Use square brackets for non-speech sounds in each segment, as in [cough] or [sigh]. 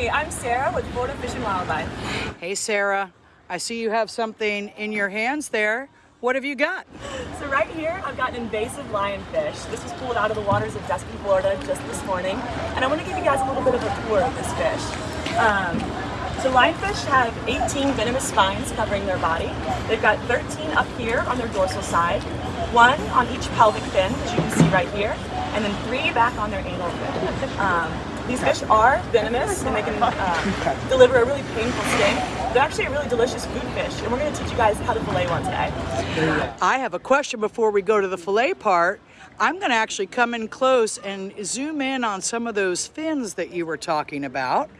Hi, I'm Sarah with Florida Fish and Wildlife. Hey, Sarah. I see you have something in your hands there. What have you got? So right here, I've got an invasive lionfish. This was pulled out of the waters of Destin, Florida just this morning. And I want to give you guys a little bit of a tour of this fish. Um, so lionfish have 18 venomous spines covering their body. They've got 13 up here on their dorsal side, one on each pelvic fin, as you can see right here, and then three back on their anal fin. Um, these fish are venomous and they can uh, deliver a really painful sting. They're actually a really delicious food fish and we're going to teach you guys how to fillet one today. I have a question before we go to the fillet part. I'm going to actually come in close and zoom in on some of those fins that you were talking about.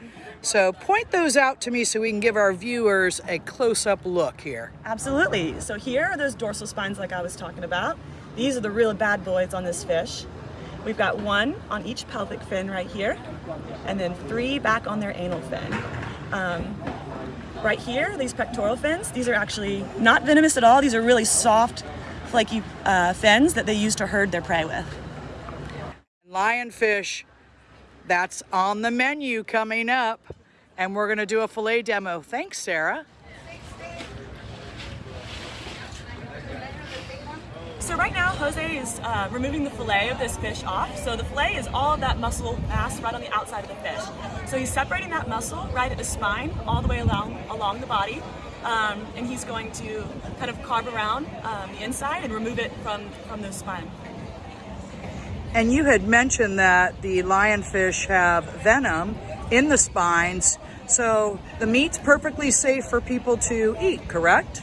So point those out to me so we can give our viewers a close-up look here. Absolutely. So here are those dorsal spines like I was talking about. These are the real bad boys on this fish. We've got one on each pelvic fin right here, and then three back on their anal fin. Um, right here, these pectoral fins, these are actually not venomous at all. These are really soft, flaky uh, fins that they use to herd their prey with. Lionfish, that's on the menu coming up, and we're gonna do a filet demo. Thanks, Sarah. So right now, Jose is uh, removing the fillet of this fish off. So the fillet is all of that muscle mass right on the outside of the fish. So he's separating that muscle right at the spine, all the way along, along the body. Um, and he's going to kind of carve around um, the inside and remove it from, from the spine. And you had mentioned that the lionfish have venom in the spines, so the meat's perfectly safe for people to eat, correct?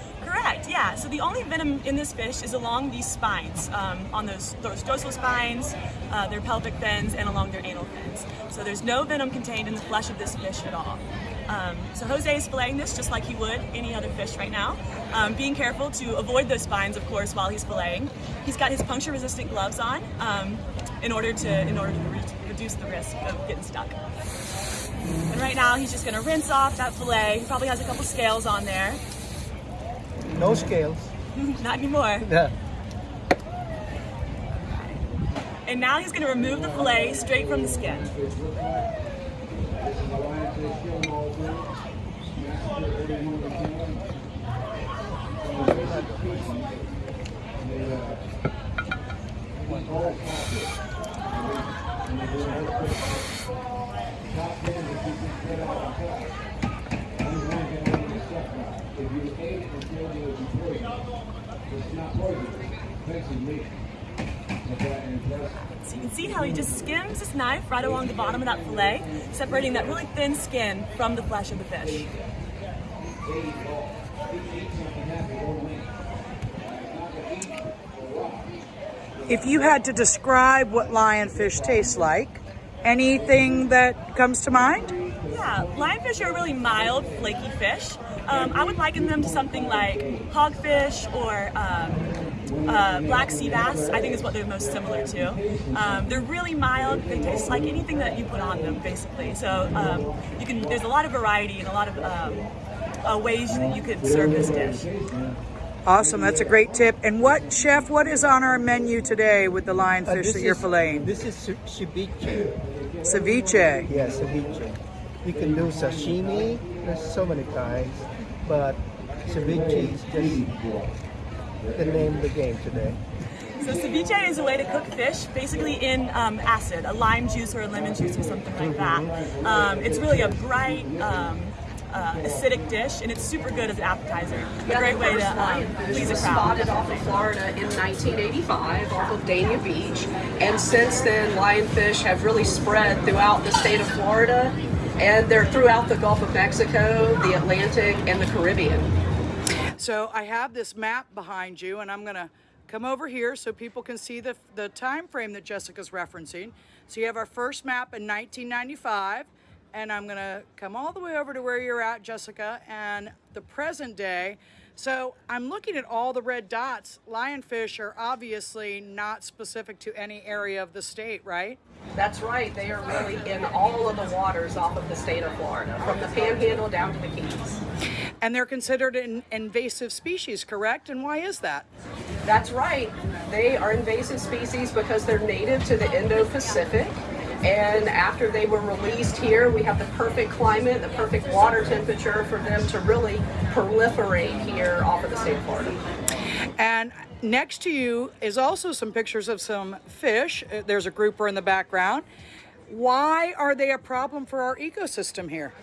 Yeah. So the only venom in this fish is along these spines, um, on those, those dorsal spines, uh, their pelvic fins, and along their anal fins. So there's no venom contained in the flesh of this fish at all. Um, so Jose is filleting this just like he would any other fish right now. Um, being careful to avoid those spines, of course, while he's filleting. He's got his puncture-resistant gloves on um, in order to in order to re reduce the risk of getting stuck. And right now, he's just going to rinse off that fillet. He probably has a couple scales on there. No scales. [laughs] Not anymore. Yeah. And now he's going to remove the fillet straight from the skin. So you can see how he just skims his knife right along the bottom of that fillet, separating that really thin skin from the flesh of the fish. If you had to describe what lionfish tastes like, anything that comes to mind? Yeah, lionfish are a really mild, flaky fish. Um, I would liken them to something like hogfish or um, uh, black sea bass, I think is what they're most similar to. Um, they're really mild, they taste like anything that you put on them, basically. So um, you can. there's a lot of variety and a lot of um, uh, ways that you could serve this dish. Awesome, that's a great tip. And what, chef, what is on our menu today with the lionfish Uh, that you're is, filleting? This is ce- ceviche. Ceviche. Yes, ceviche. You can do sashimi. There's so many kinds, but ceviche is just the name of the game today. So ceviche is a way to cook fish, basically in um, acid, a lime juice or a lemon juice or something like that. Um, it's really a bright, um, uh, acidic dish, and it's super good as an appetizer. A Yeah, great the way first to um, lionfish please a was crowd. spotted off of Florida in 1985 off of Dania Beach. And since then, lionfish have really spread throughout the state of Florida and they're throughout the Gulf of Mexico, the Atlantic, and the Caribbean. So I have this map behind you, and I'm gonna come over here so people can see the, the time frame that Jessica's referencing. So you have our first map in 1995, and I'm gonna come all the way over to where you're at, Jessica, and the present day. So I'm looking at all the red dots. Lionfish are obviously not specific to any area of the state, right? That's right, they are really in all of the waters off of the state of Florida, from the panhandle down to the Keys. And they're considered an invasive species, correct? And why is that? That's right. They are invasive species because they're native to the Indo-Pacific And after they were released here, we have the perfect climate, the perfect water temperature for them to really proliferate here off of the state of Florida. And next to you is also some pictures of some fish. Uh, There's a grouper in the background. Why are they a problem for our ecosystem here?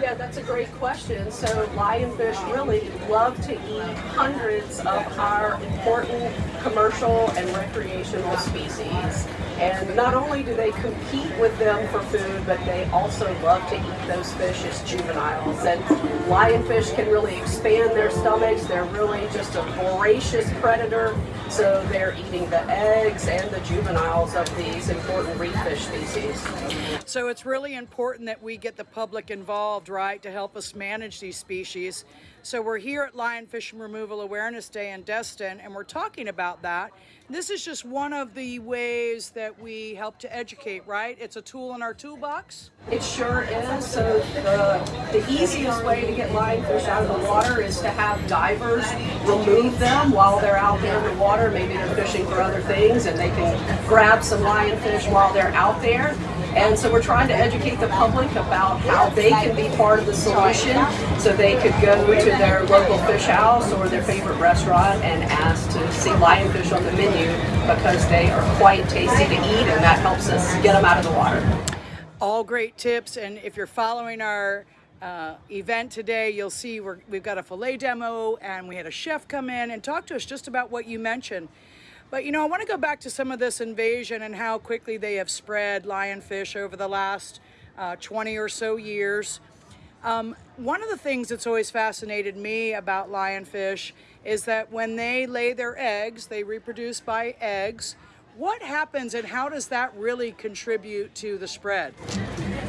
Yeah, that's a great question. So lionfish really love to eat hundreds of our important commercial and recreational species. And not only do they compete with them for food, but they also love to eat those fish as juveniles. And lionfish can really expand their stomachs. They're really just a voracious predator. So they're eating the eggs and the juveniles of these important reef fish species. So it's really important that we get the public involved, right, to help us manage these species. So we're here at Lionfish and Removal Awareness Day in Destin, and we're talking about that. This is just one of the ways that we help to educate, right? It's a tool in our toolbox. It sure is. So the, the easiest way to get lionfish out of the water is to have divers remove them while they're out there in the water. Maybe they're fishing for other things and they can grab some lionfish while they're out there. And so we're trying to educate the public about how they can be part of the solution. So they could go to their local fish house or their favorite restaurant and ask to see lionfish on the menu because they are quite tasty to eat and that helps us get them out of the water. All great tips, and if you're following our uh, event today, you'll see we're, we've got a filet demo, and we had a chef come in and talk to us just about what you mentioned. But you know, I want to go back to some of this invasion and how quickly they have spread lionfish over the last uh, 20 or so years. Um, one of the things that's always fascinated me about lionfish is that when they lay their eggs, they reproduce by eggs. What happens and how does that really contribute to the spread?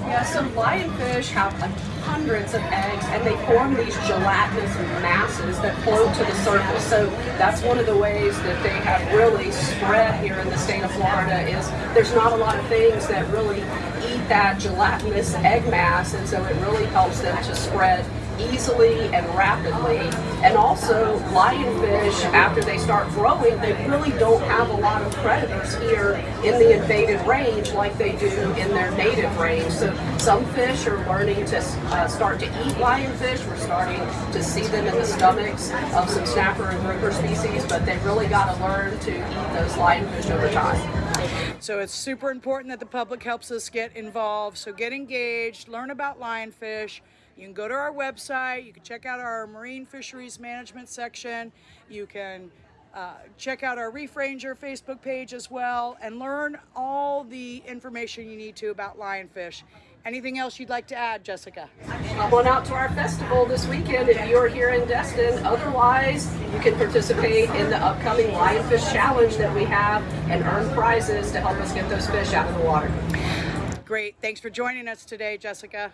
Yeah, so lionfish have hundreds of eggs and they form these gelatinous masses that float to the surface. So that's one of the ways that they have really spread here in the state of Florida is there's not a lot of things that really eat that gelatinous egg mass and so it really helps them to spread easily and rapidly. And also lionfish, after they start growing, they really don't have a lot of predators here in the invaded range like they do in their native range. So some fish are learning to uh, start to eat lionfish. We're starting to see them in the stomachs of some snapper and grouper species, but they've really got to learn to eat those lionfish over time. So it's super important that the public helps us get involved. So get engaged, learn about lionfish. You can go to our website, you can check out our marine fisheries management section, you can uh, check out our Reef Ranger Facebook page as well, and learn all the information you need to about lionfish. Anything else you'd like to add, Jessica? Come on out to our festival this weekend if you're here in Destin. Otherwise, you can participate in the upcoming Lionfish Challenge that we have and earn prizes to help us get those fish out of the water. Great. Thanks for joining us today, Jessica.